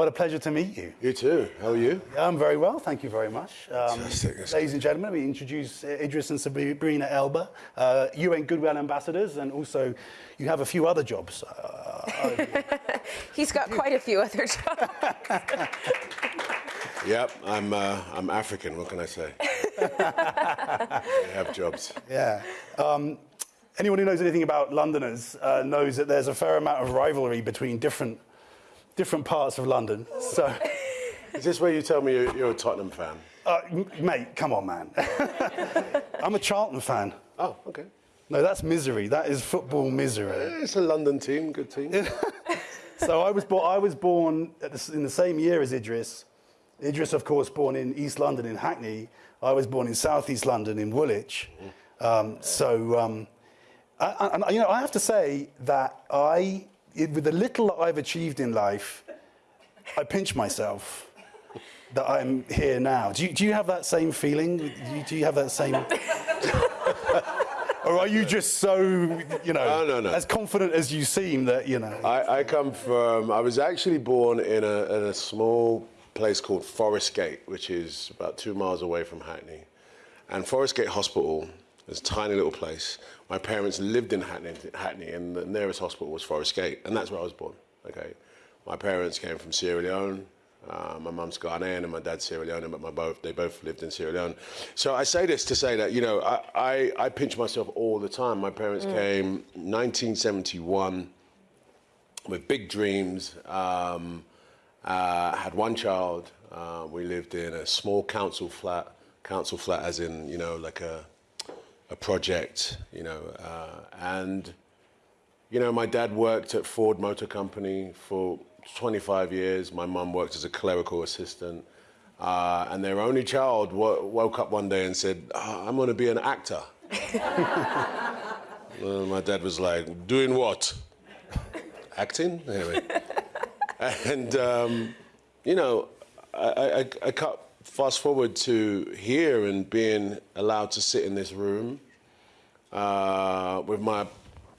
What a pleasure to meet you. You too. How are you? I'm very well, thank you very much. Um, Fantastic. ladies and gentlemen, we introduce Idris and Sabrina Elba, uh, UN Goodwill ambassadors, and also you have a few other jobs. Uh, He's got quite a few other jobs. Yep, I'm, uh, I'm African. What can I say? I have jobs. yeah. Um, anyone who knows anything about Londoners uh, knows that there's a fair amount of rivalry between different, different parts of London. So, Is this where you tell me you're, you're a Tottenham fan? uh, mate, come on, man. I'm a Charlton fan. Oh, okay. No, that's misery. That is football misery. It's a London team, good team. So I was born, I was born at the, in the same year as Idris. Idris, of course, born in East London in Hackney. I was born in South East London in Woolwich. Um, so, um, I, I, you know, I have to say that I, it- with the little that I've achieved in life, I pinch myself that I'm here now. Do you, do you have that same feeling? Do you, do you have that same? or are you just so, you know, No, no, no. as confident as you seem that, you know? I, I come from, I was actually born in a, in a small place called Forest Gate, which is about two miles away from Hackney. And Forest Gate Hospital is a tiny little place. My parents lived in Hackney, Hackney, and the nearest hospital was Forest Gate, and that's where I was born. Okay, my parents came from Sierra Leone. Uh, my mum's Ghanaian and my dad's Sierra Leone, but my both they both lived in Sierra Leone. So I say this to say that you know I I, I pinch myself all the time. My parents came 1971 with big dreams. Um, uh, had one child. Uh, we lived in a small council flat. Council flat, as in you know, like a a project. You know, uh, and you know, my dad worked at Ford Motor Company for 25 years. My mum worked as a clerical assistant. Uh, and their only child wo- woke up one day and said, "Ah, I'm going to be an actor. Well, my dad was like, doing what? Acting? Anyway. and, um, you know, I, I, I cut fast forward to here and being allowed to sit in this room uh, with my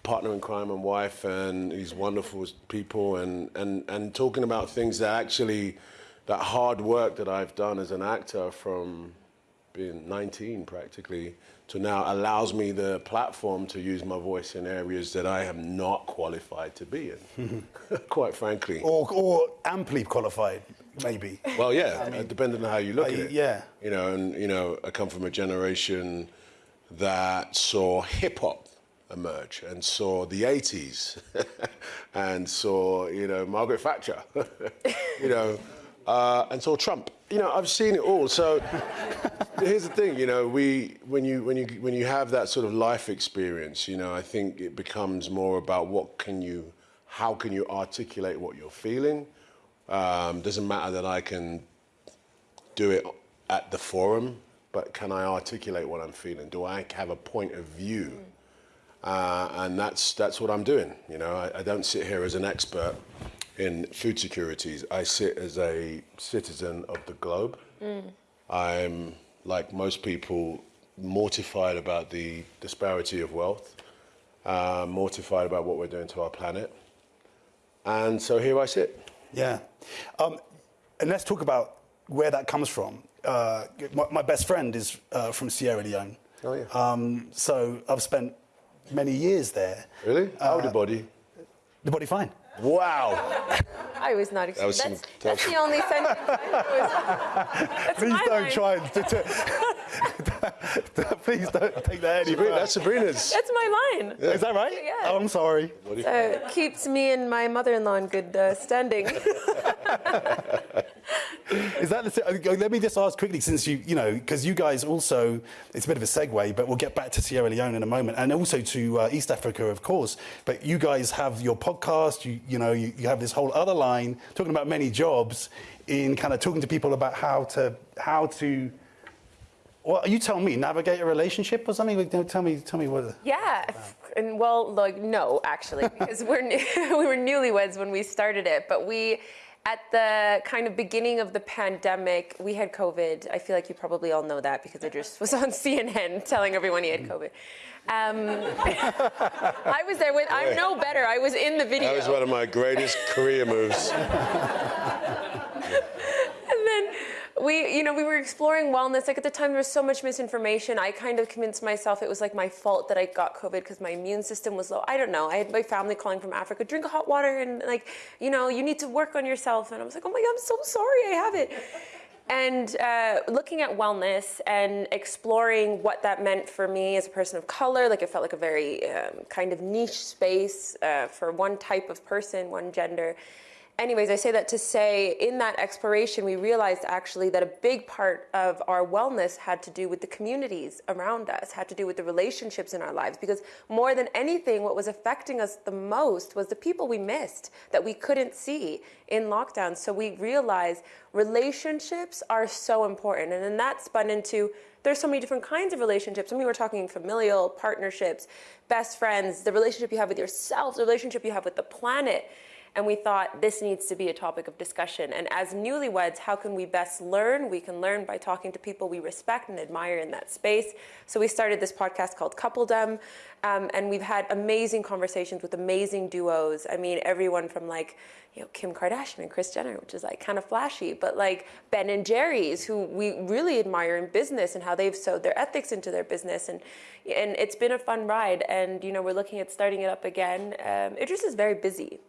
partner in crime and wife and these wonderful people and, and, and talking about things that actually, that hard work that I've done as an actor from being 19 practically to now allows me the platform to use my voice in areas that I am not qualified to be in, quite frankly. or, or amply qualified, maybe. Well, yeah, uh, depending on how you look Uh, at it. yeah. You know, and you know, I come from a generation that saw hip hop emerge and saw the 80s and saw, you know, Margaret Thatcher, you know, uh, and saw Trump. You know, I've seen it all. So here's the thing, you know, we when you when you when you have that sort of life experience, you know, I think it becomes more about what can you how can you articulate what you're feeling. Um, doesn't matter that I can do it at the forum, but can I articulate what I'm feeling? Do I have a point of view? Uh, and that's that's what I'm doing. You know, I, I don't sit here as an expert in food securities. I sit as a citizen of the globe. I'm like most people mortified about the disparity of wealth, uh, mortified about what we're doing to our planet, and so here I sit. Yeah. Um, and let's talk about where that comes from. Uh, my, my best friend is uh, from Sierra Leone. Oh, yeah. Um, so I've spent many years there. Really? How the body? The body fine. Wow. I was not was expecting. some That's, that's the only sentence I was. Please don't line. try and. please don't take that any Sabrina, further. that's Sabrina's. That's my line. Is that right? Yeah. Oh, I'm sorry. Uh, keeps me and my mother-in-law in good uh, standing. Is that the, uh, let me just ask quickly, since you, you know, because you guys also, it's a bit of a segue, but we'll get back to Sierra Leone in a moment, and also to uh, East Africa, of course. But you guys have your podcast, you, you know, you, you have this whole other line talking about many jobs in kind of talking to people about how to, how to, well, you tell me, navigate a relationship or something? Like, Tell me, tell me what. Yeah, and well, like no, actually, because we're we were newlyweds when we started it, but we at the kind of beginning of the pandemic, we had COVID. I feel like you probably all know that because Idris was on CNN telling everyone he had COVID. Um, I was there with, I know better. I was in the video. That was one of my greatest career moves. We, you know, we were exploring wellness. Like at the time, there was so much misinformation. I kind of convinced myself it was like my fault that I got COVID because my immune system was low. I don't know. I had my family calling from Africa, drink hot water, and like, you know, you need to work on yourself. And I was like, oh my God, I'm so sorry I have it. And uh, looking at wellness and exploring what that meant for me as a person of color, like it felt like a very um, kind of niche space uh, for one type of person, one gender anyways, I say that to say in that exploration, we realized actually that a big part of our wellness had to do with the communities around us, had to do with the relationships in our lives. Because more than anything, what was affecting us the most was the people we missed that we couldn't see in lockdown. So we realized relationships are so important. And then that spun into there's so many different kinds of relationships. I mean, we're talking familial, partnerships, best friends, the relationship you have with yourself, the relationship you have with the planet. And we thought this needs to be a topic of discussion. And as newlyweds, how can we best learn? We can learn by talking to people we respect and admire in that space. So we started this podcast called Coupledom. Um, and we've had amazing conversations with amazing duos. I mean, everyone from like, you know, Kim Kardashian and Kris Jenner, which is like kind of flashy, but like Ben and Jerry's, who we really admire in business and how they've sewed their ethics into their business, and and it's been a fun ride. And you know, we're looking at starting it up again. Um, Idris is very busy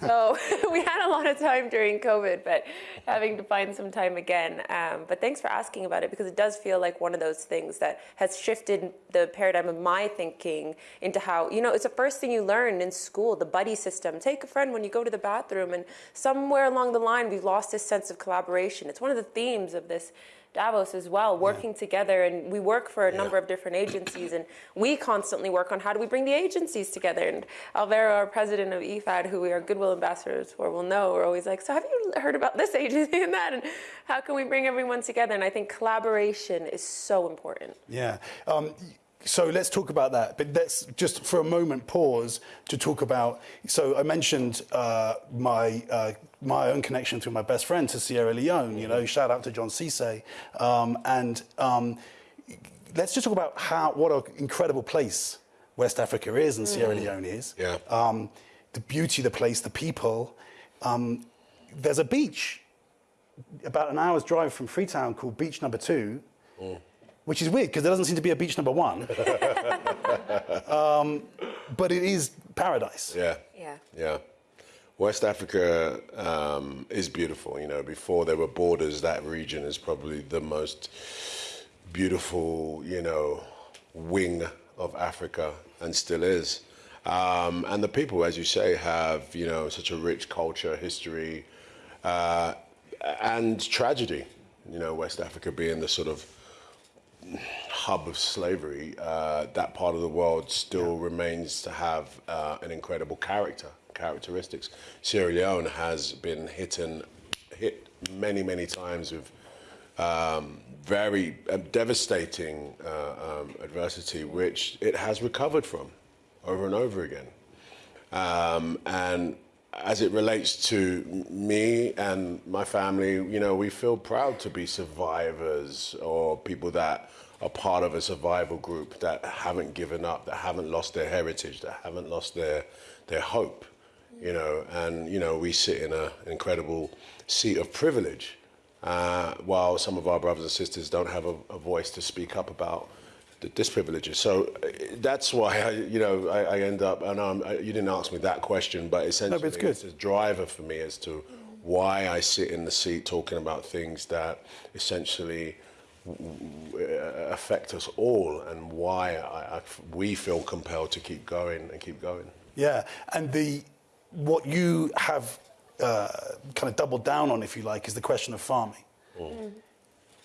so we had a lot of time during COVID, but having to find some time again. Um, but thanks for asking about it because it does feel like one of those things that has shifted the paradigm of my thinking into how, you know, it's the first thing you learn in school, the buddy system. Take a friend when you go to the bathroom, and somewhere along the line, we've lost this sense of collaboration. It's one of the themes of this Davos as well, working yeah. together. And we work for a yeah. number of different agencies, and we constantly work on how do we bring the agencies together. And Alvaro, our president of IFAD, who we are Goodwill ambassadors for, will know, we're always like, so have you heard about this agency and that? And how can we bring everyone together? And I think collaboration is so important. Yeah. Um, so let's talk about that. But let's just for a moment pause to talk about. So I mentioned uh, my uh, my own connection through my best friend to Sierra Leone. You know, shout out to John Cisse. Um, and um, let's just talk about how what an incredible place West Africa is and Sierra mm. Leone is. Yeah. Um, the beauty of the place, the people. Um, there's a beach about an hour's drive from Freetown called Beach Number Two. Mm which is weird because there doesn't seem to be a beach number one. um, but it is paradise. Yeah. Yeah. Yeah. West Africa um, is beautiful. You know, before there were borders, that region is probably the most beautiful, you know, wing of Africa and still is. Um, and the people, as you say, have, you know, such a rich culture, history, uh, and tragedy. You know, West Africa being the sort of hub of slavery, uh, that part of the world still yeah. remains to have uh, an incredible character, characteristics. Sierra Leone has been hit and hit many, many times with um, very uh, devastating uh, um, adversity, which it has recovered from over and over again. Um, and as it relates to me and my family, you know, we feel proud to be survivors or people that are part of a survival group that haven't given up, that haven't lost their heritage, that haven't lost their their hope, you know. And you know, we sit in a, an incredible seat of privilege, uh, while some of our brothers and sisters don't have a, a voice to speak up about disprivileges. So uh, that's why I, you know, I, I end up. And I, you didn't ask me that question, but essentially, no, but it's, it's a driver for me as to why I sit in the seat talking about things that essentially affect us all and why I, I, we feel compelled to keep going and keep going. Yeah, and the what you have uh, kind of doubled down on, if you like, is the question of farming, mm.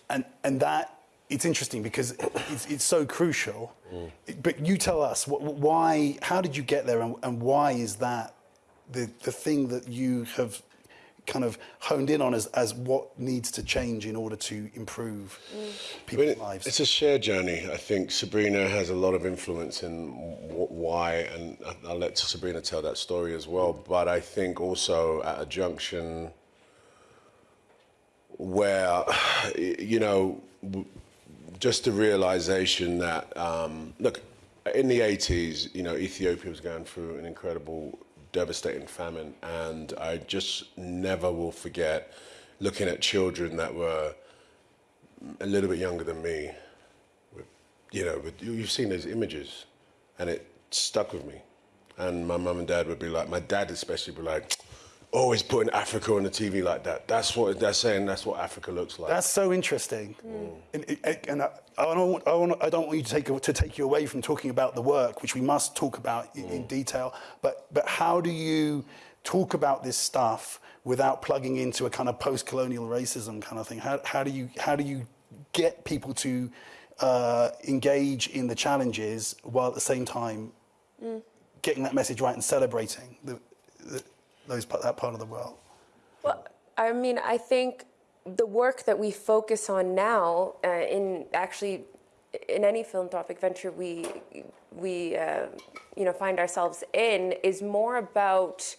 and and that it's interesting because it's, it's so crucial. Mm. But you tell us why, how did you get there, and, and why is that the the thing that you have kind of honed in on as, as what needs to change in order to improve mm. people's I mean, lives? It's a shared journey. I think Sabrina has a lot of influence in why, and I'll let Sabrina tell that story as well. But I think also at a junction where, you know, just the realization that, um, look, in the 80s, you know, Ethiopia was going through an incredible, devastating famine, and I just never will forget looking at children that were a little bit younger than me. You know, you've seen those images, and it stuck with me. And my mum and dad would be like, my dad especially would be like, always putting Africa on the TV like that. That's what they're saying. That's what Africa looks like. That's so interesting. Mm. And, and I, I, don't, I, don't, I, don't, want you to take, to take you away from talking about the work, which we must talk about mm. in, in, detail. But, but how do you talk about this stuff without plugging into a kind of post-colonial racism kind of thing? How, how, do, you, how do you get people to uh, engage in the challenges while at the same time mm. getting that message right and celebrating the, the those that part of the world? Well, I mean, I think the work that we focus on now, uh, in actually in any philanthropic venture we we uh, you know find ourselves in, is more about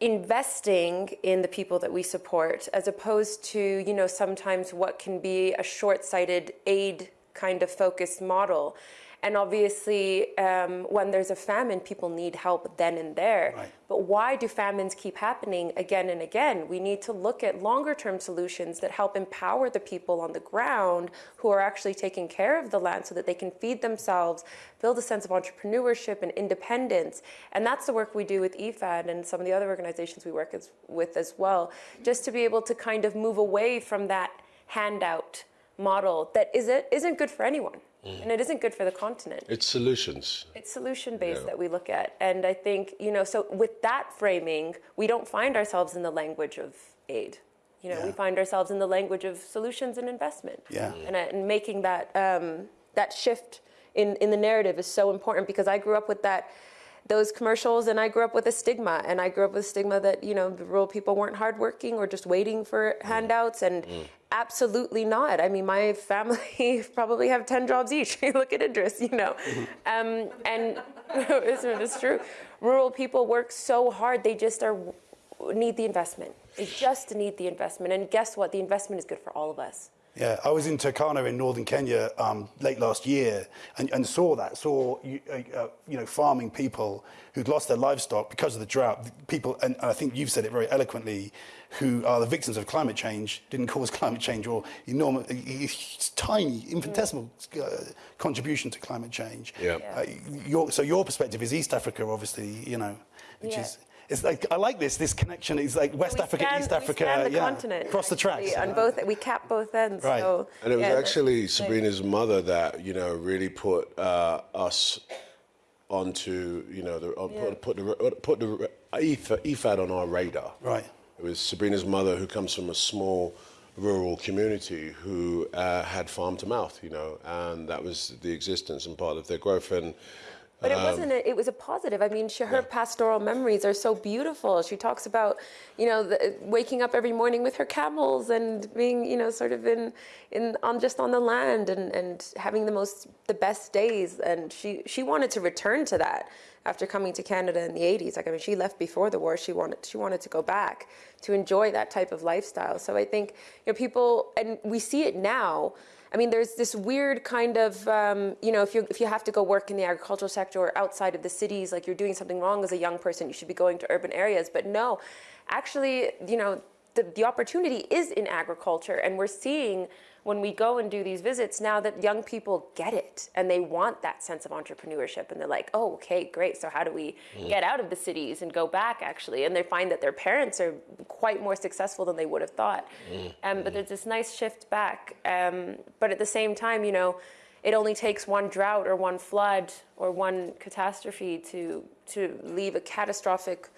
investing in the people that we support, as opposed to you know sometimes what can be a short-sighted aid kind of focused model. And obviously, um, when there's a famine, people need help then and there. Right. But why do famines keep happening again and again? We need to look at longer term solutions that help empower the people on the ground who are actually taking care of the land so that they can feed themselves, build a sense of entrepreneurship and independence. And that's the work we do with IFAD and some of the other organizations we work as, with as well, just to be able to kind of move away from that handout model that isn't, isn't good for anyone. Mm. And it isn't good for the continent. It's solutions. It's solution based yeah. that we look at. And I think, you know, so with that framing, we don't find ourselves in the language of aid. You know, yeah. we find ourselves in the language of solutions and investment. Yeah. And, uh, and making that, um, that shift in, in the narrative is so important because I grew up with that those commercials and I grew up with a stigma and I grew up with a stigma that you know the rural people weren't hardworking or just waiting for mm. handouts and mm. absolutely not. I mean my family probably have 10 jobs each. Look at Idris you know. Mm-hmm. um, and it's true. Rural people work so hard they just are need the investment. They just need the investment. And guess what? The investment is good for all of us yeah, I was in Turkana in northern Kenya um, late last year and, and saw that, saw uh, uh, you know farming people who'd lost their livestock because of the drought. People, and I think you've said it very eloquently, who are the victims of climate change, didn't cause climate change or enormous, tiny, infinitesimal uh, contribution to climate change. Yeah. Uh, your, so your perspective is East Africa, obviously, you know, which yeah. is it's like I like this this connection. It's like West Africa, scan, East Africa, the yeah, continent across the tracks. On both, we cap both ends. Right. So, and it was yeah, actually Sabrina's mother that you know really put uh, us onto you know the, uh, yeah. put, put the put the IFAD on our radar. Right. It was Sabrina's mother who comes from a small rural community who uh, had farm to mouth, you know, and that was the existence and part of their growth and but it um, wasn't. A, it was a positive. I mean, she, her yeah. pastoral memories are so beautiful. She talks about, you know, the, waking up every morning with her camels and being, you know, sort of in, in on just on the land and, and having the most the best days. And she she wanted to return to that after coming to Canada in the 80s. Like I mean, she left before the war. She wanted she wanted to go back to enjoy that type of lifestyle. So I think you know people, and we see it now I mean, there's this weird kind of, um, you know, if you if you have to go work in the agricultural sector or outside of the cities, like you're doing something wrong as a young person, you should be going to urban areas. But no, actually, you know, the, the opportunity is in agriculture, and we're seeing when we go and do these visits now that young people get it and they want that sense of entrepreneurship and they're like oh okay great so how do we mm. get out of the cities and go back actually and they find that their parents are quite more successful than they would have thought mm. um, but there's this nice shift back um, but at the same time you know it only takes one drought or one flood or one catastrophe to to leave a catastrophic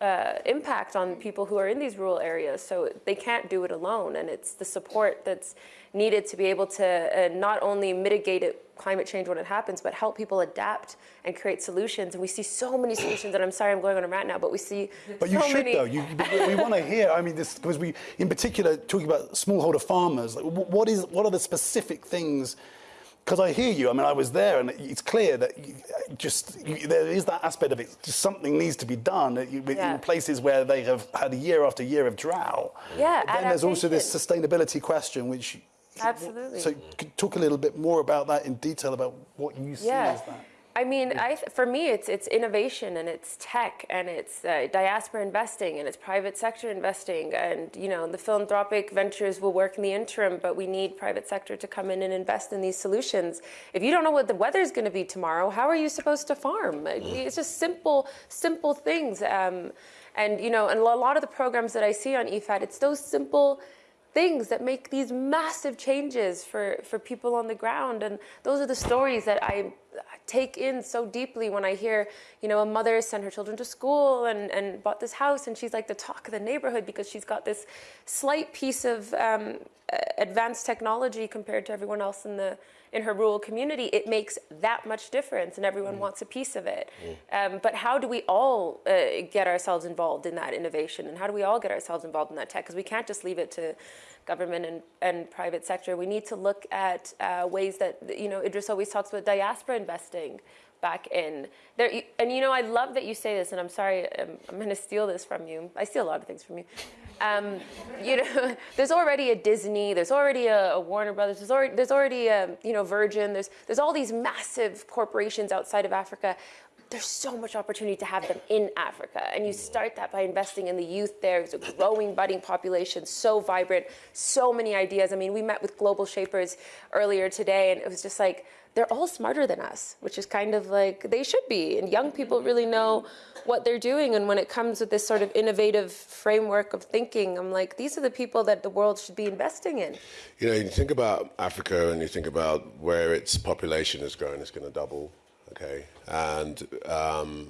uh, impact on people who are in these rural areas. So they can't do it alone, and it's the support that's needed to be able to uh, not only mitigate it, climate change when it happens, but help people adapt and create solutions. And we see so many solutions. And I'm sorry, I'm going on a rant now, but we see. But you should many... though. You, we want to hear. I mean, this because we, in particular, talking about smallholder farmers. Like, what is what are the specific things? Because I hear you. I mean, I was there, and it's clear that you, uh, just you, there is that aspect of it. Just something needs to be done you, Yeah. in places where they have had a year after year of drought. Yeah, But then there's also this sustainability question, which. Absolutely. So, talk a little bit more about that in detail about what you see Yeah. as that. I mean, I, th- for me, it's it's innovation and it's tech and it's uh, diaspora investing and it's private sector investing and you know the philanthropic ventures will work in the interim, but we need private sector to come in and invest in these solutions. If you don't know what the weather is going to be tomorrow, how are you supposed to farm? It's just simple simple things. Um, and you know, and a lot of the programs that I see on E IFAD, it's those simple things that make these massive changes for, for people on the ground. And those are the stories that I take in so deeply when I hear, you know, a mother sent her children to school and, and bought this house and she's like the talk of the neighborhood because she's got this slight piece of um, advanced technology compared to everyone else in the in her rural community, it makes that much difference, and everyone wants a piece of it. Um, but how do we all uh, get ourselves involved in that innovation, and how do we all get ourselves involved in that tech? Because we can't just leave it to government and, and private sector. We need to look at uh, ways that you know Idris always talks about diaspora investing back in there. And you know, I love that you say this, and I'm sorry, I'm, I'm going to steal this from you. I steal a lot of things from you. Um, you know, there's already a Disney, there's already a, a Warner Brothers, there's already there's already a you know Virgin. There's there's all these massive corporations outside of Africa. There's so much opportunity to have them in Africa, and you start that by investing in the youth there. It's a growing, budding population, so vibrant, so many ideas. I mean, we met with Global Shapers earlier today, and it was just like they're all smarter than us, which is kind of like they should be. And young people really know what they're doing. And when it comes with this sort of innovative framework of thinking, I'm like, these are the people that the world should be investing in. You know, you think about Africa and you think about where its population is growing, it's going to double, okay? And um,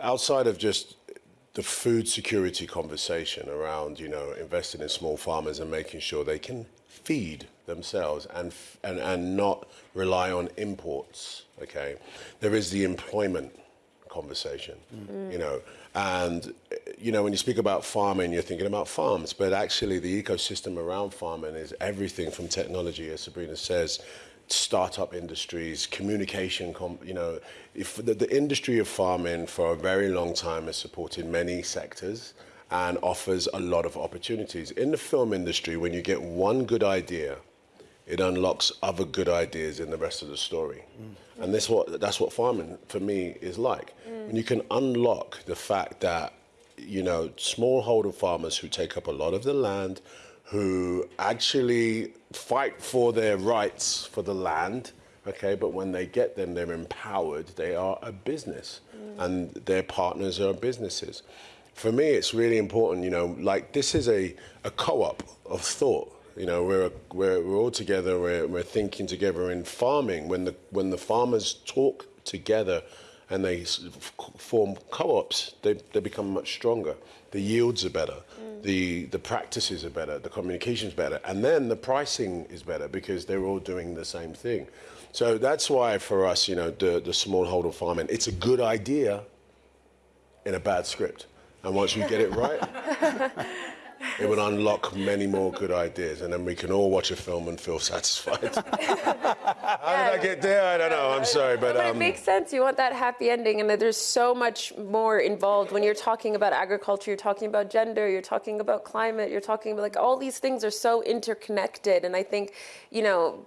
outside of just the food security conversation around, you know, investing in small farmers and making sure they can feed themselves and, f- and, and not rely on imports, okay? There is the employment conversation, mm. you know. And, you know, when you speak about farming, you're thinking about farms, but actually the ecosystem around farming is everything from technology, as Sabrina says, startup industries, communication, com- you know, if the, the industry of farming for a very long time has supported many sectors and offers a lot of opportunities. In the film industry, when you get one good idea, it unlocks other good ideas in the rest of the story. And that's what, that's what farming for me is like. Mm. When you can unlock the fact that, you know, smallholder farmers who take up a lot of the land, who actually fight for their rights for the land, okay, but when they get them, they're empowered, they are a business, mm. and their partners are businesses. For me, it's really important, you know, like this is a, a co op of thought. You know, we're, we're, we're all together, we're, we're thinking together in farming. When the, when the farmers talk together and they form co-ops, they, they become much stronger. The yields are better, mm. the, the practices are better, the communication's better, and then the pricing is better because they're all doing the same thing. So that's why for us, you know, the, the smallholder farming, it's a good idea in a bad script. And once you get it right, it would unlock many more good ideas, and then we can all watch a film and feel satisfied. How did I get there? I don't know. I'm sorry, but But it um, makes sense. You want that happy ending, and that there's so much more involved when you're talking about agriculture. You're talking about gender. You're talking about climate. You're talking about like all these things are so interconnected. And I think, you know,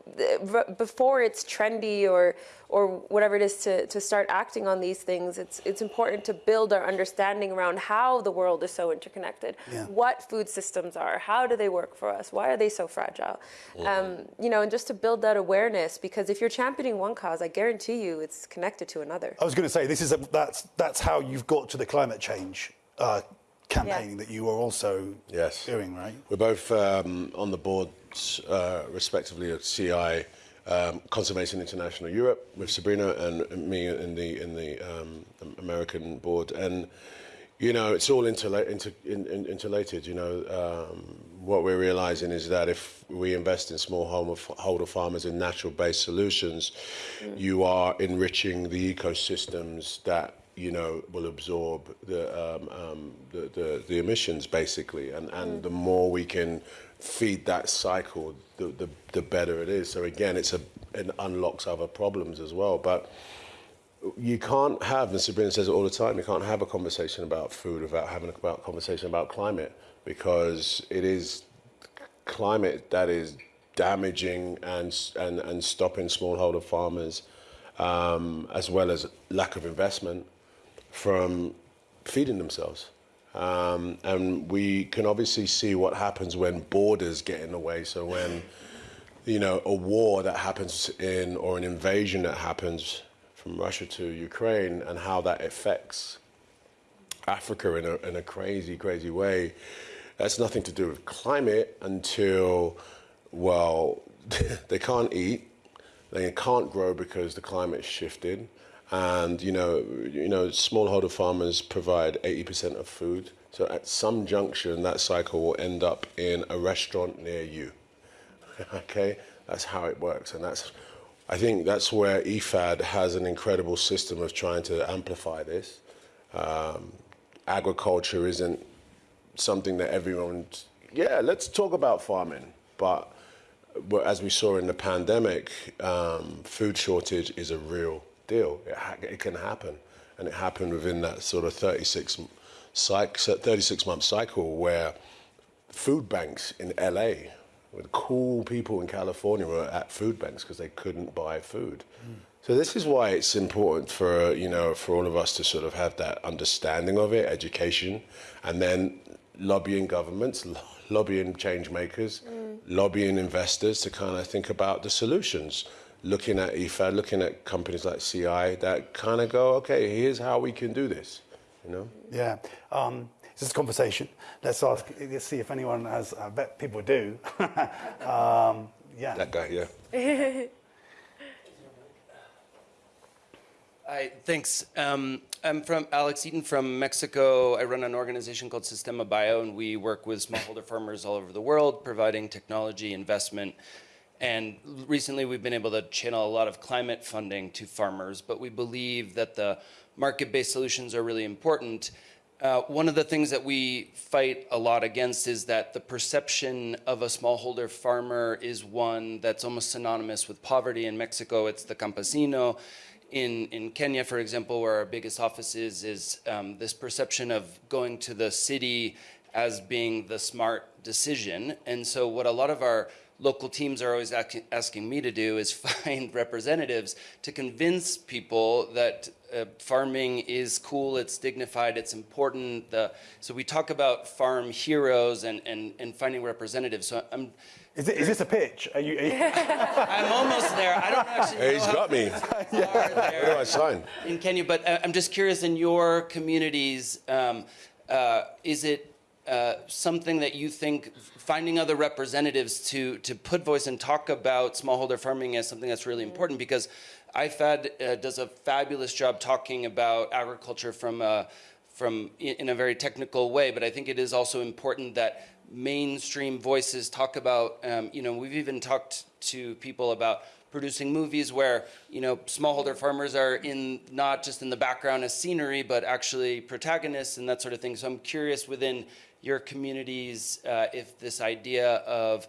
before it's trendy or or whatever it is to, to start acting on these things, it's it's important to build our understanding around how the world is so interconnected. Yeah. What food systems are? How do they work for us? Why are they so fragile? Um, you know, and just to build that awareness, because if you're championing one cause, I guarantee you it's connected to another. I was going to say this is a, that's that's how you've got to the climate change uh, campaign that you are also Yes. doing, right? We're both um, on the boards, uh, respectively, of CI, um, Conservation International Europe, with Sabrina and me in the in the um, American board, and you know it's all interla- inter- in, in, interrelated. You know, um, what we're realizing is that if we invest in smallholder farmers and natural-based solutions, you are enriching the ecosystems that you know, will absorb the, um, um, the, the, the, emissions basically. And, and mm. the more we can feed that cycle, the, the, the, better it is. So again, it's a, it unlocks other problems as well. But you can't have, and Sabrina says it all the time, you can't have a conversation about food without having a conversation about climate because it is climate that is damaging and, and, and stopping smallholder farmers um, as well as lack of investment from feeding themselves. Um, and we can obviously see what happens when borders get in the way. So when you know a war that happens in or an invasion that happens from Russia to Ukraine and how that affects Africa in a, in a crazy, crazy way. That's nothing to do with climate until, well, they can't eat, they can't grow because the climate shifted. And you know, you know, smallholder farmers provide 80% of food. So at some junction, that cycle will end up in a restaurant near you. okay, that's how it works, and that's. I think that's where IFAD has an incredible system of trying to amplify this. Um, agriculture isn't something that everyone. Yeah, let's talk about farming, but as we saw in the pandemic, um, food shortage is a real deal. It, it, can happen, and it happened within that sort of 36, 36 month cycle where food banks in LA, with cool people in California, were at food banks because they couldn't buy food. Mm. So this is why it's important for you know for all of us to sort of have that understanding of it, education, and then lobbying governments, lobbying change makers, mm. lobbying investors to kind of think about the solutions. Looking at IFAD, looking at companies like CI that kind of go, okay, here's how we can do this. You know? Yeah. Um, this is a conversation. Let's ask. Let's see if anyone has. I bet people do. um, yeah. That guy. Yeah. Hi, thanks. Um, I'm from Alex Eaton from Mexico. I run an organization called Sistema Bio, and we work with smallholder farmers all over the world, providing technology, investment, and recently we've been able to channel a lot of climate funding to farmers, but we believe that the market-based solutions are really important. Uh, one of the things that we fight a lot against is that the perception of a smallholder farmer is one that's almost synonymous with poverty. In Mexico, it's the campesino in, in Kenya, for example, where our biggest office is, is um, this perception of going to the city as being the smart decision. And so what a lot of our local teams are always asking me to do is find representatives to convince people that uh, farming is cool, it's dignified, it's important. The, so we talk about farm heroes and, and, and finding representatives. So I'm is, it, is this a pitch? Are you, are you... I'm almost there. I don't actually hey, He's got me. yeah. Where do I sign? In Kenya, but uh, I'm just curious, in your communities, um, uh, is it uh, something that you think finding other representatives to, to put voice and talk about smallholder farming as something that's really important because IFAD uh, does a fabulous job talking about agriculture from a, from in a very technical way, but I think it is also important that mainstream voices talk about, um, you know, we've even talked to people about producing movies where, you know, smallholder farmers are in not just in the background as scenery, but actually protagonists and that sort of thing. So I'm curious within your communities uh, if this idea of,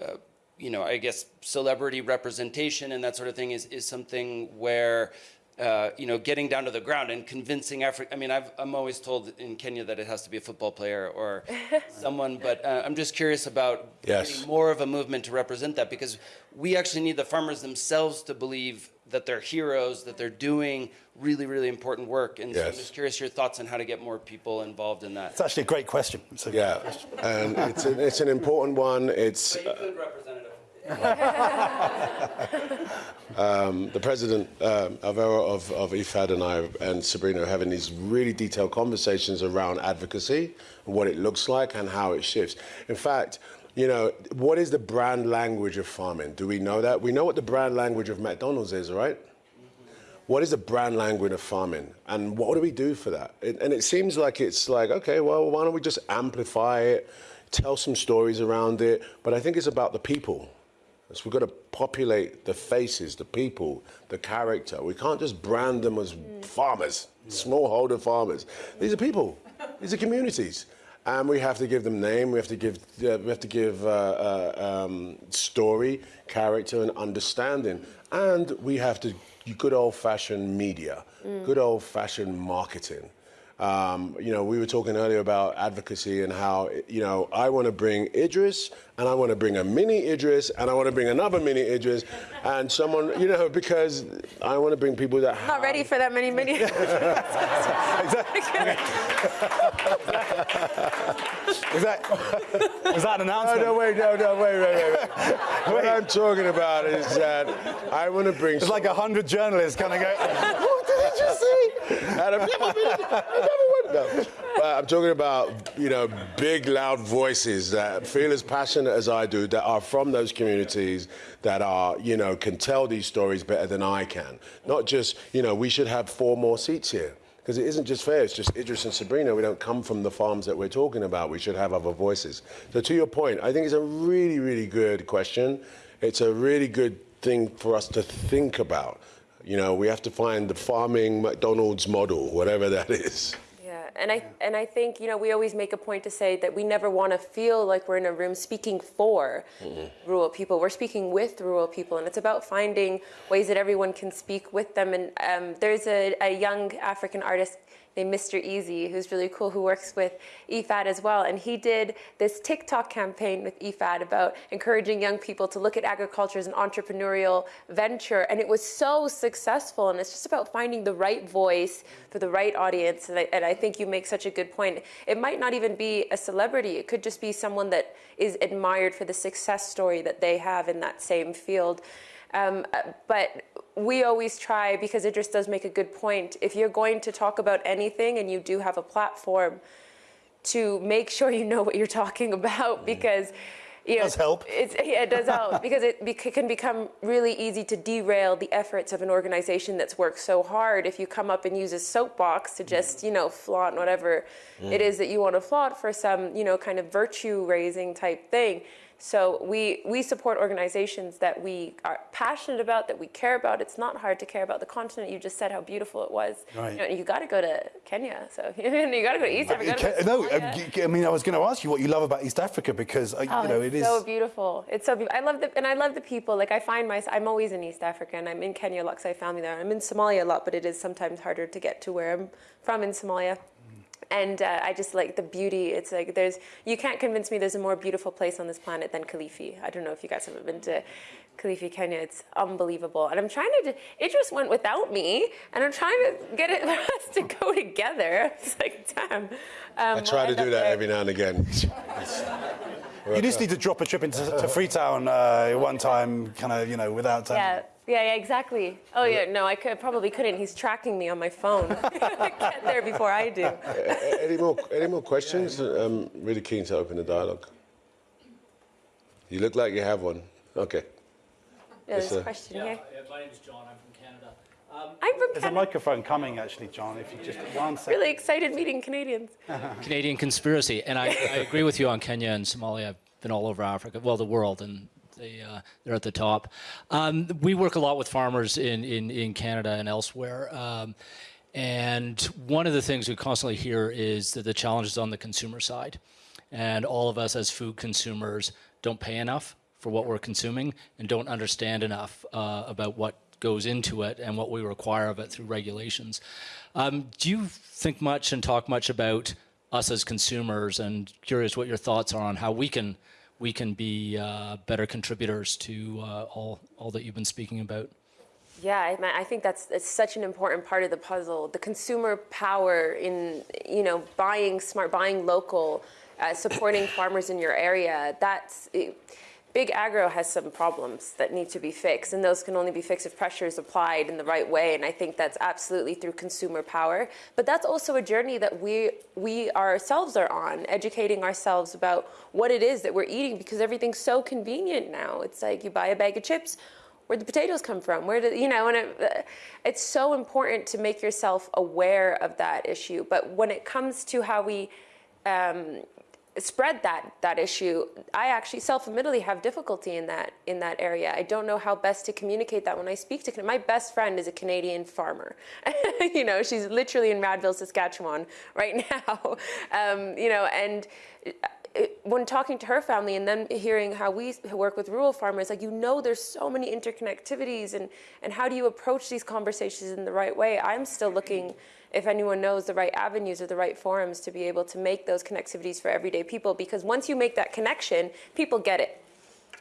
uh, you know, I guess celebrity representation and that sort of thing is, is something where uh, you know, getting down to the ground and convincing Africa. I mean, i am always told in Kenya that it has to be a football player or someone, but uh, I'm just curious about yes. more of a movement to represent that because we actually need the farmers themselves to believe that they're heroes, that they're doing really, really important work. And yes. so I'm just curious your thoughts on how to get more people involved in that. It's actually a great question. A yeah, question. and it's, a, it's an important one. It's. um, the president um, Alvaro of, of IFAD and I and Sabrina are having these really detailed conversations around advocacy and what it looks like and how it shifts. In fact, you know, what is the brand language of farming? Do we know that? We know what the brand language of McDonald's is, right? What is the brand language of farming? And what do we do for that? It, and it seems like it's like, okay, well, why don't we just amplify it, tell some stories around it? But I think it's about the people So we've got to populate the faces, the people, the character. We can't just brand them as farmers, smallholder farmers. These are people. These are communities. And we have to give them name. We have to give. Uh, we have to give uh, uh, um, story, character, and understanding. And we have to good old-fashioned media, good old-fashioned marketing. Um, you know, we were talking earlier about advocacy and how, you know, I want to bring Idris and I want to bring a mini Idris and I want to bring another mini Idris and someone, you know, because I want to bring people that Not ready for that many mini. Was that, was that an announcement? no, wait, no, no, wait, wait, wait. wait. what I'm talking about is that I want to bring. It's like a hundred journalists kind of go, what did he just say? And I've never I've never went- no. But I'm talking about, you know, big, loud voices that feel as passionate as I do, that are from those communities, that are, you know, can tell these stories better than I can. Not just, you know, we should have four more seats here. Because it isn't just fair, it's just Idris and Sabrina. We don't come from the farms that we're talking about. We should have other voices. So, to your point, I think it's a really, really good question. It's a really good thing for us to think about. You know, we have to find the farming McDonald's model, whatever that is. Yeah, and I and I think you know we always make a point to say that we never want to feel like we're in a room speaking for rural people. We're speaking with rural people, and it's about finding ways that everyone can speak with them. And um, there's a, a young African artist named Mr. Eazi, who's really cool, who works with IFAD as well. And he did this TikTok campaign with IFAD about encouraging young people to look at agriculture as an entrepreneurial venture. And it was so successful. And it's just about finding the right voice for the right audience. And I, and I think you make such a good point. It might not even be a celebrity, it could just be someone that is admired for the success story that they have in that same field. Um, but we always try because Idris does make a good point. If you're going to talk about anything and you do have a platform, to make sure you know what you're talking about because you know, Does help. It's, yeah, it does help because it bec- can become really easy to derail the efforts of an organization that's worked so hard if you come up and use a soapbox to just you know flaunt whatever it is that you want to flaunt for some you know kind of virtue raising type thing. So we we support organizations that we are passionate about, that we care about. It's not hard to care about the continent. You just said how beautiful it was. Right. You, know, you got to go to Kenya, so you got to go to East Africa. you gotta Okay, go to no, I I mean, I was going to ask you what you love about East Africa because, uh, Oh, you know, it's so beautiful. It's so beautiful. I love the and I love the people. Like I find myself, I'm always in East Africa, and I'm in Kenya a lot 'cause I have family there. I'm in Somalia a lot, but it is sometimes harder to get to where I'm from in Somalia. And uh, I just like the beauty. It's like there's you can't convince me there's a more beautiful place on this planet than Kilifi. I don't know if you guys have been to Kilifi, Kenya. It's unbelievable. And I'm trying to. It just went without me, and I'm trying to get it for us to go together. It's like damn. Um, I try to do that every now and again. You just need to drop a trip into to Freetown uh, one time, kind of, you know, without. Um, Yeah, yeah, yeah, exactly. Oh yeah, no, I could probably couldn't. He's tracking me on my phone. Get there before I do. Any more any more questions? I'm really keen to open the dialogue. You look like you have one. Okay. Yeah, there's a question Yeah, here. uh, my name is John. I'm from Canada. Um, I'm from There's a microphone coming, actually, John, if you just. One second. Really excited meeting Canadians. Canadian conspiracy, and I, I agree with you on Kenya and Somalia. I've been all over Africa, well, the world, and they, uh, they're at the top. Um, we work a lot with farmers in, in, in Canada and elsewhere. Um, and one of the things we constantly hear is that the challenge is on the consumer side. And all of us as food consumers don't pay enough for what we're consuming and don't understand enough uh, about what goes into it and what we require of it through regulations. Um, do you think much and talk much about us as consumers? And curious what your thoughts are on how we can we can be uh, better contributors to uh, all all that you've been speaking about. Yeah, I, I think that's it's such an important part of the puzzle. The consumer power in you know buying smart, buying local, uh, supporting farmers in your area. That's it, big agro has some problems that need to be fixed, and those can only be fixed if pressure is applied in the right way. And I think that's absolutely through consumer power. But that's also a journey that we we ourselves are on, educating ourselves about what it is that we're eating because everything's so convenient now. It's like you buy a bag of chips where the potatoes come from where do you know and it, it's so important to make yourself aware of that issue but when it comes to how we um, spread that that issue. I actually self-admittedly have difficulty in that in that area. I don't know how best to communicate that when I speak to my best friend is a Canadian farmer. you know, she's literally in Radville, Saskatchewan right now. Um, you know, and it, when talking to her family and then hearing how we work with rural farmers, like you know, there's so many interconnectivities, and and how do you approach these conversations in the right way? I'm still looking if anyone knows the right avenues or the right forums to be able to make those connectivities for everyday people, because once you make that connection, people get it.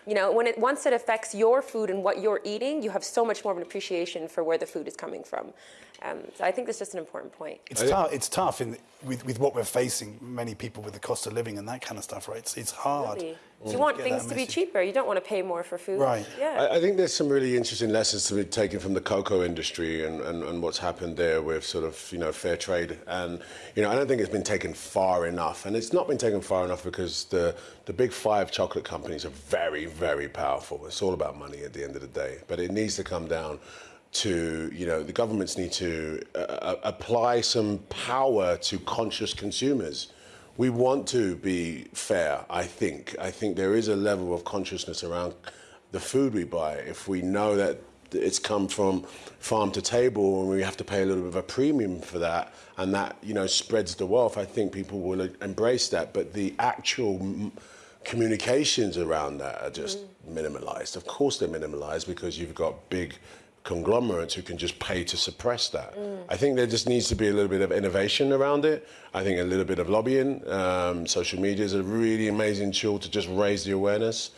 You know, when it once it affects your food and what you're eating, you have so much more of an appreciation for where the food is coming from. Um, so I think that's just an important point. It's tough. It's tough in, with, with what we're facing. Many people with the cost of living and that kind of stuff, right? It's, it's hard. Really. You want things to be cheaper. You don't want to pay more for food. Right. Yeah. I, I, think there's some really interesting lessons to be taken from the cocoa industry and, and, and what's happened there with sort of, you know, fair trade. And, you know, I don't think it's been taken far enough. And it's not been taken far enough because the, the big five chocolate companies are very, very powerful. It's all about money at the end of the day. But it needs to come down to, you know, the governments need to uh, uh, apply some power to conscious consumers. We want to be fair, I think. I think there is a level of consciousness around the food we buy. If we know that it's come from farm to table and we have to pay a little bit of a premium for that and that, you know, spreads the wealth, I think people will embrace that. But the actual communications around that are just mm. minimalized. Of course they're minimalized because you've got big conglomerates who can just pay to suppress that. Mm. I think there just needs to be a little bit of innovation around it. I think a little bit of lobbying. Um, social media is a really amazing tool to just raise the awareness.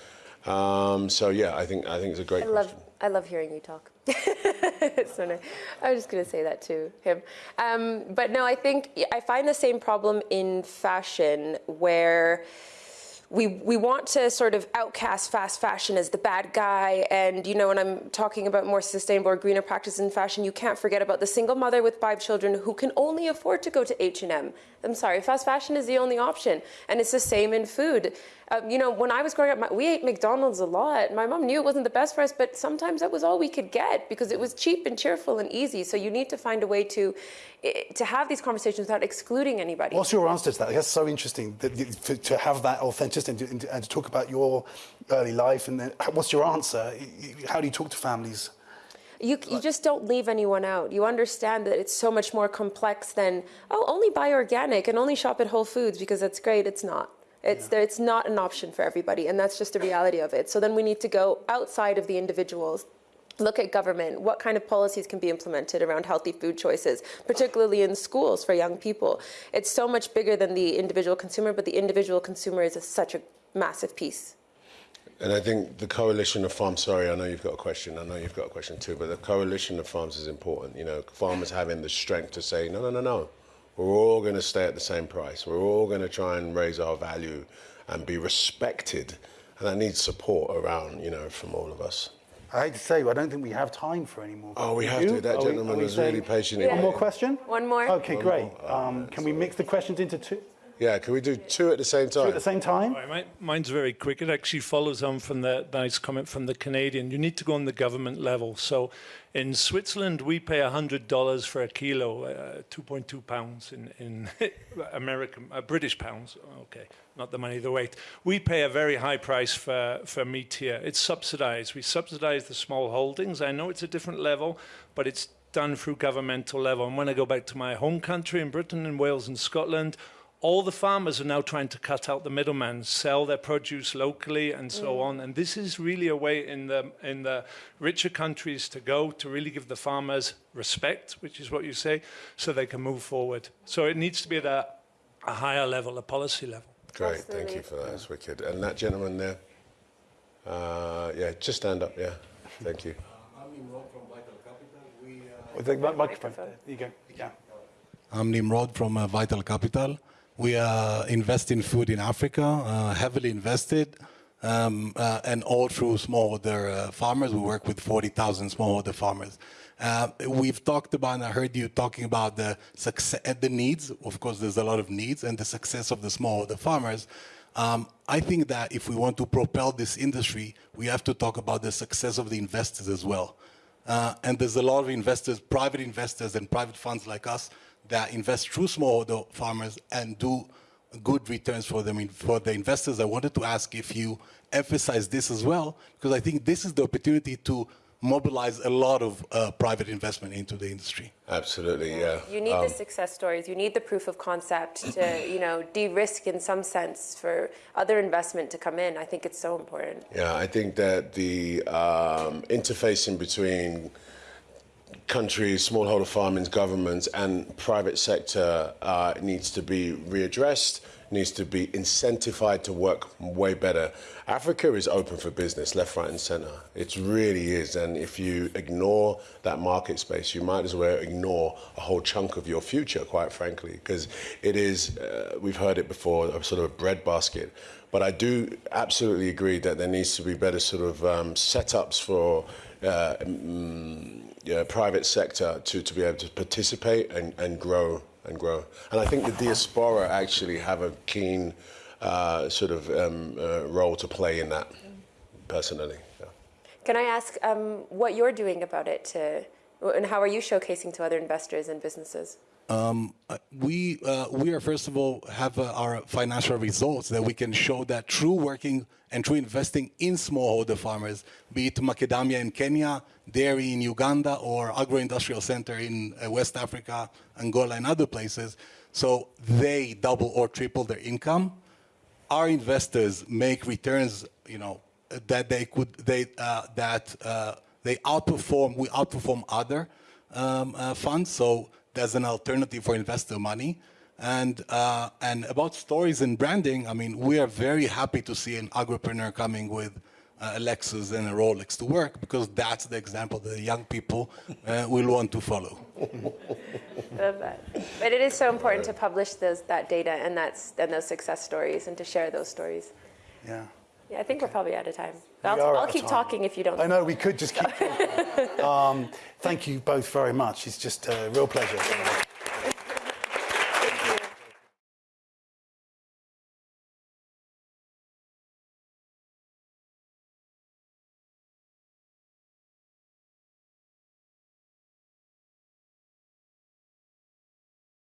Um, so yeah, I think I think it's a great. I love I love hearing you talk. so nice. I was just going to say that to him. Um, but no, I think I find the same problem in fashion where we we want to sort of outcast fast fashion as the bad guy and you know when i'm talking about more sustainable or greener practices in fashion you can't forget about the single mother with five children who can only afford to go to h&m i'm sorry fast fashion is the only option and it's the same in food um, you know, when I was growing up, my, we ate McDonald's a lot. My mom knew it wasn't the best for us, but sometimes that was all we could get because it was cheap and cheerful and easy. So you need to find a way to to have these conversations without excluding anybody. What's your answer to that? That's so interesting that, to, to have that authenticity and to, and to talk about your early life. And then, what's your answer? How do you talk to families? You, you just don't leave anyone out. You understand that it's so much more complex than, oh, only buy organic and only shop at Whole Foods because that's great. It's not. It's, yeah. it's not an option for everybody, and that's just the reality of it. So then we need to go outside of the individuals look at government, what kind of policies can be implemented around healthy food choices, particularly in schools for young people. It's so much bigger than the individual consumer, but the individual consumer is a, such a massive piece. And I think the coalition of farms, sorry, I know you've got a question, I know you've got a question too, but the coalition of farms is important. You know, farmers having the strength to say, no, no, no, no, we're all going to stay at the same price. We're all going to try and raise our value and be respected. And that needs support around, you know, from all of us. I hate to say, I don't think we have time for any more. Oh, we have you? to. That are gentleman we, was really patient. Yeah. One more question? One more. Okay, One great. More. Um, can we mix the questions into two? Yeah, can we do two at the same time? Two at the same time? Right, mine's very quick. It actually follows on from the nice comment from the Canadian. You need to go on the government level. So in Switzerland, we pay $100 for a kilo, uh, 2.2 pounds in, in American, uh, British pounds. Okay, not the money, the weight. We pay a very high price for, for meat here. It's subsidized. We subsidize the small holdings. I know it's a different level, but it's done through governmental level. And when I go back to my home country in Britain and Wales and Scotland, all the farmers are now trying to cut out the middleman, sell their produce locally and so mm. on. And this is really a way in the, in the richer countries to go to really give the farmers respect, which is what you say, so they can move forward. So it needs to be at a, a higher level, a policy level. Great, Absolutely. thank you for that. That's wicked. And that gentleman there, uh, yeah, just stand up, yeah. Thank you. I'm Nimrod from Vital Capital. We, uh, With the microphone. There you go. Yeah. I'm Nimrod from uh, Vital Capital. We uh, invest in food in Africa, uh, heavily invested, um, uh, and all through smallholder uh, farmers. We work with 40,000 smallholder farmers. Uh, we've talked about, and I heard you talking about the success, the needs. Of course, there's a lot of needs, and the success of the smallholder farmers. Um, I think that if we want to propel this industry, we have to talk about the success of the investors as well. Uh, and there's a lot of investors, private investors and private funds like us that invest through smallholder farmers and do good returns for them for the investors. I wanted to ask if you emphasize this as well, because I think this is the opportunity to mobilize a lot of uh, private investment into the industry. Absolutely, yeah. You need Um, the success stories. You need the proof of concept to, you know, de-risk in some sense for other investment to come in. I think it's so important. Yeah, I think that the um, interfacing between countries, smallholder farming, governments, and private sector uh, needs to be readdressed, needs to be incentivized to work way better. Africa is open for business, left, right, and center. It really is. And if you ignore that market space, you might as well ignore a whole chunk of your future, quite frankly, because it is, uh, we've heard it before, a sort of a breadbasket. But I do absolutely agree that there needs to be better sort of um, setups for uh, mm, yeah, private sector to, to be able to participate and, and grow and grow. And I think the diaspora actually have a keen uh, sort of um, uh, role to play in that, personally. Yeah. Can I ask um, what you're doing about it to, and how are you showcasing to other investors and businesses? Uh, we uh, we are first of all have uh, our financial results that we can show that true working and true investing in smallholder farmers, be it macadamia in Kenya, dairy in Uganda, or agro-industrial center in uh, West Africa, Angola, and other places. So they double or triple their income. Our investors make returns, you know, that they could they uh, that uh, they outperform. We outperform other um, funds. So there's an alternative for investor money. And uh, and about stories and branding, I mean, we are very happy to see an agripreneur coming with uh, a Lexus and a Rolex to work because that's the example that the young people uh, will want to follow. Love that. But it is so important to publish those, that data and, that's, and those success stories and to share those stories. Yeah. Yeah, I think we're probably out of time. I'll, I'll keep time. talking if you don't. I know we could just keep. um, thank you both very much. It's just a real pleasure.